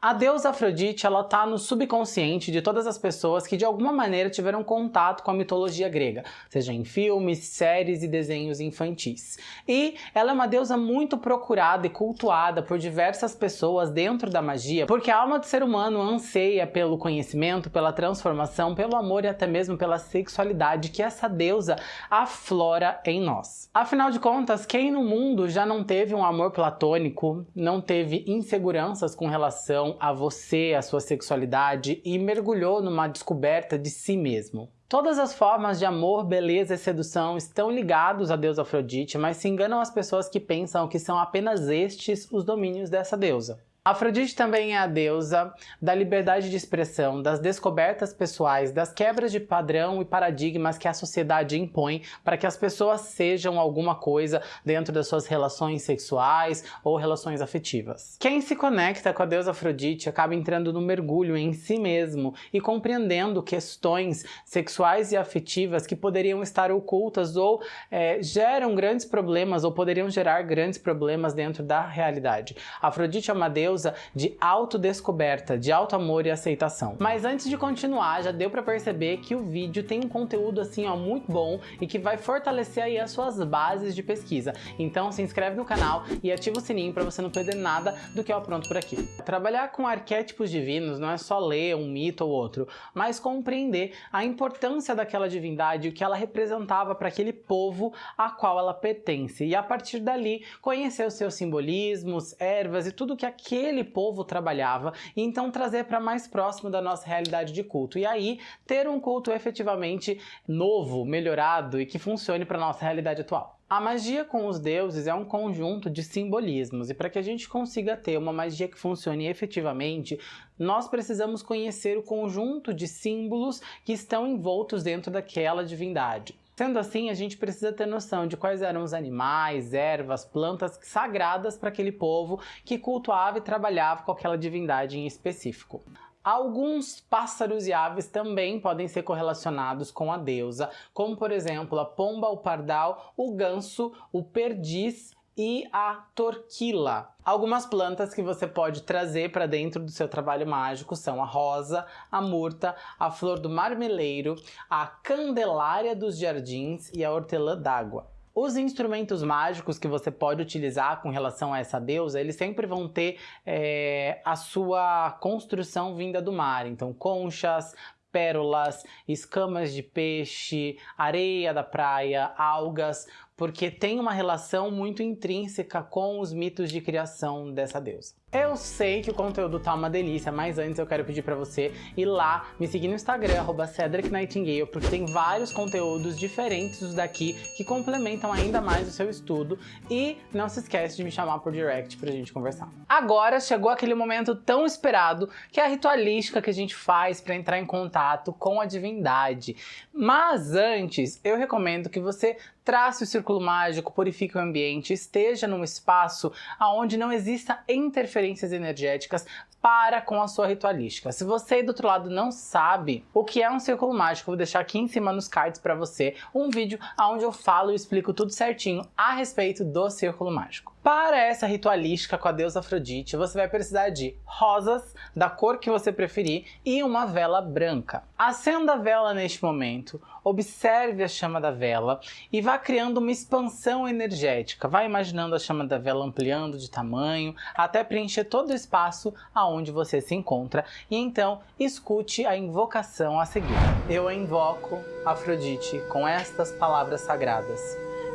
A deusa Afrodite, ela tá no subconsciente de todas as pessoas que de alguma maneira tiveram contato com a mitologia grega, seja em filmes, séries e desenhos infantis. E ela é uma deusa muito procurada e cultuada por diversas pessoas dentro da magia, porque a alma do ser humano anseia pelo conhecimento, pela transformação, pelo amor e até mesmo pela sexualidade que essa deusa aflora em nós. Afinal de contas, quem no mundo já não teve um amor platônico, não teve inseguranças com relação a você, a sua sexualidade e mergulhou numa descoberta de si mesmo. Todas as formas de amor, beleza e sedução estão ligados a deusa Afrodite, mas se enganam as pessoas que pensam que são apenas estes os domínios dessa deusa. Afrodite também é a deusa da liberdade de expressão, das descobertas pessoais, das quebras de padrão e paradigmas que a sociedade impõe para que as pessoas sejam alguma coisa dentro das suas relações sexuais ou relações afetivas. Quem se conecta com a deusa Afrodite acaba entrando no mergulho em si mesmo e compreendendo questões sexuais e afetivas que poderiam estar ocultas ou é, geram grandes problemas ou poderiam gerar grandes problemas dentro da realidade. Afrodite é uma deusa deusa de autodescoberta, de alto amor e aceitação. Mas antes de continuar, já deu para perceber que o vídeo tem um conteúdo assim ó, muito bom e que vai fortalecer aí as suas bases de pesquisa. Então se inscreve no canal e ativa o sininho para você não perder nada do que eu apronto por aqui. Trabalhar com arquétipos divinos não é só ler um mito ou outro, mas compreender a importância daquela divindade o que ela representava para aquele povo a qual ela pertence. E a partir dali, conhecer os seus simbolismos, ervas e tudo que aquele aquele povo trabalhava e então trazer para mais próximo da nossa realidade de culto. E aí ter um culto efetivamente novo, melhorado e que funcione para nossa realidade atual. A magia com os deuses é um conjunto de simbolismos e para que a gente consiga ter uma magia que funcione efetivamente, nós precisamos conhecer o conjunto de símbolos que estão envoltos dentro daquela divindade. Sendo assim, a gente precisa ter noção de quais eram os animais, ervas, plantas sagradas para aquele povo que cultuava e trabalhava com aquela divindade em específico. Alguns pássaros e aves também podem ser correlacionados com a deusa, como por exemplo a pomba, o pardal, o ganso, o perdiz e a torquila. Algumas plantas que você pode trazer para dentro do seu trabalho mágico são a rosa, a murta, a flor do marmeleiro, a candelária dos jardins e a hortelã d'água. Os instrumentos mágicos que você pode utilizar com relação a essa deusa, eles sempre vão ter é, a sua construção vinda do mar. Então, conchas, pérolas, escamas de peixe, areia da praia, algas, porque tem uma relação muito intrínseca com os mitos de criação dessa deusa. Eu sei que o conteúdo tá uma delícia, mas antes eu quero pedir pra você ir lá, me seguir no Instagram, arroba Cedric Nightingale, porque tem vários conteúdos diferentes dos daqui que complementam ainda mais o seu estudo e não se esquece de me chamar por direct pra gente conversar. Agora chegou aquele momento tão esperado, que é a ritualística que a gente faz para entrar em contato com a divindade. Mas antes, eu recomendo que você trace o círculo mágico, purifique o ambiente, esteja num espaço onde não exista interferências energéticas para com a sua ritualística. Se você aí do outro lado não sabe o que é um círculo mágico, vou deixar aqui em cima nos cards para você um vídeo onde eu falo e explico tudo certinho a respeito do círculo mágico. Para essa ritualística com a deusa Afrodite, você vai precisar de rosas, da cor que você preferir, e uma vela branca. Acenda a vela neste momento, observe a chama da vela e vá criando uma expansão energética. Vá imaginando a chama da vela ampliando de tamanho, até preencher todo o espaço aonde você se encontra. E então, escute a invocação a seguir. Eu invoco Afrodite com estas palavras sagradas.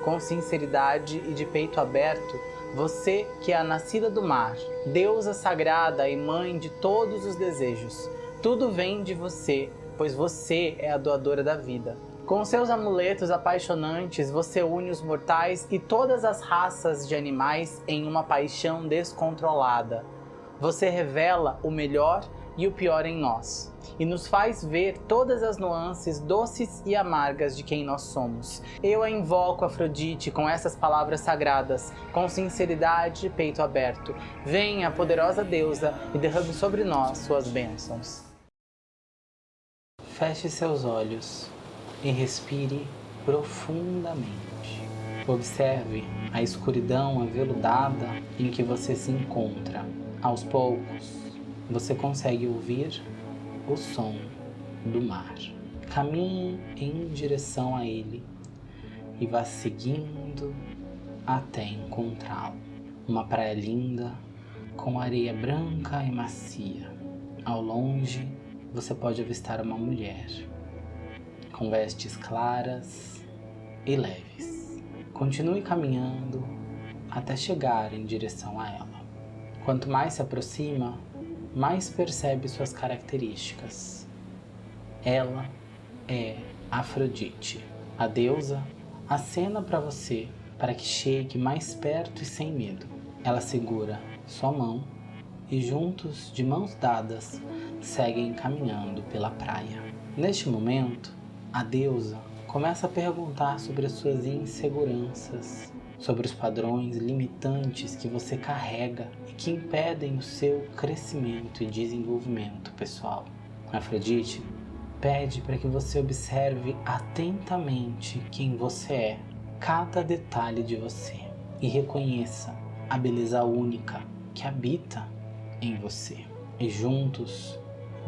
Com sinceridade e de peito aberto, você que é a nascida do mar, deusa sagrada e mãe de todos os desejos, tudo vem de você, pois você é a doadora da vida. Com seus amuletos apaixonantes, você une os mortais e todas as raças de animais em uma paixão descontrolada. Você revela o melhor e o pior em nós, e nos faz ver todas as nuances doces e amargas de quem nós somos. Eu a invoco, Afrodite, com essas palavras sagradas, com sinceridade e peito aberto. Venha, poderosa deusa, e derrame sobre nós suas bênçãos. Feche seus olhos e respire profundamente. Observe a escuridão aveludada em que você se encontra. Aos poucos, você consegue ouvir o som do mar. Caminhe em direção a ele e vá seguindo até encontrá-lo. Uma praia linda, com areia branca e macia. Ao longe, você pode avistar uma mulher, com vestes claras e leves. Continue caminhando até chegar em direção a ela. Quanto mais se aproxima, mais percebe suas características. Ela é Afrodite, a deusa acena para você para que chegue mais perto e sem medo. Ela segura sua mão e juntos, de mãos dadas, seguem caminhando pela praia. Neste momento, a deusa começa a perguntar sobre as suas inseguranças, sobre os padrões limitantes que você carrega e que impedem o seu crescimento e desenvolvimento pessoal. Afrodite pede para que você observe atentamente quem você é, cada detalhe de você e reconheça a beleza única que habita em você. E juntos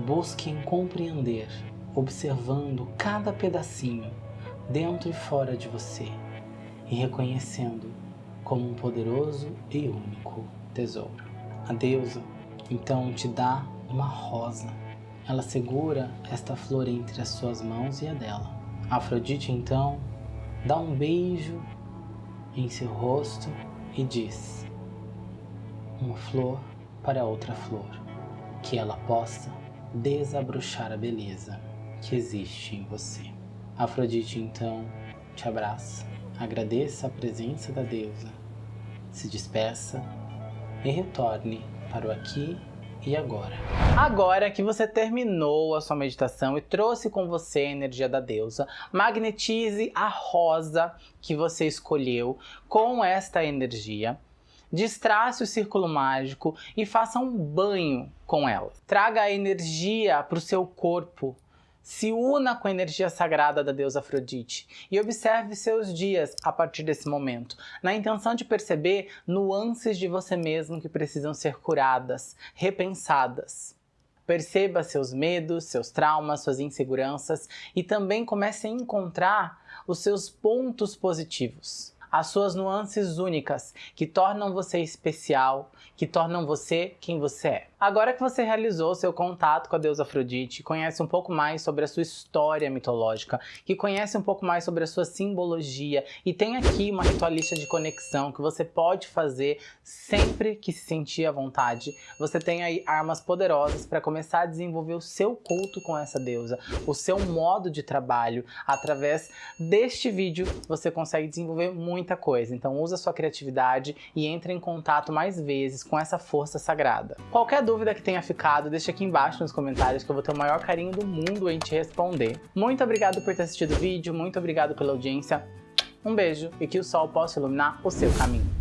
busquem compreender, observando cada pedacinho dentro e fora de você e reconhecendo como um poderoso e único tesouro. A deusa então te dá uma rosa. Ela segura esta flor entre as suas mãos e a dela. Afrodite então dá um beijo em seu rosto e diz: Uma flor para outra flor, que ela possa desabrochar a beleza que existe em você. Afrodite então te abraça, agradeça a presença da deusa, se despeça e retorne para o aqui e agora. Agora que você terminou a sua meditação e trouxe com você a energia da deusa, magnetize a rosa que você escolheu com esta energia destrace o círculo mágico e faça um banho com ela. Traga a energia para o seu corpo, se una com a energia sagrada da deusa Afrodite e observe seus dias a partir desse momento, na intenção de perceber nuances de você mesmo que precisam ser curadas, repensadas. Perceba seus medos, seus traumas, suas inseguranças e também comece a encontrar os seus pontos positivos as suas nuances únicas, que tornam você especial, que tornam você quem você é. Agora que você realizou seu contato com a deusa Afrodite, conhece um pouco mais sobre a sua história mitológica, que conhece um pouco mais sobre a sua simbologia e tem aqui uma ritualista de conexão que você pode fazer sempre que se sentir à vontade. Você tem aí armas poderosas para começar a desenvolver o seu culto com essa deusa, o seu modo de trabalho. Através deste vídeo você consegue desenvolver muita coisa, então usa sua criatividade e entre em contato mais vezes com essa força sagrada. Qualquer dúvida que tenha ficado, deixa aqui embaixo nos comentários que eu vou ter o maior carinho do mundo em te responder. Muito obrigado por ter assistido o vídeo, muito obrigado pela audiência. Um beijo e que o sol possa iluminar o seu caminho.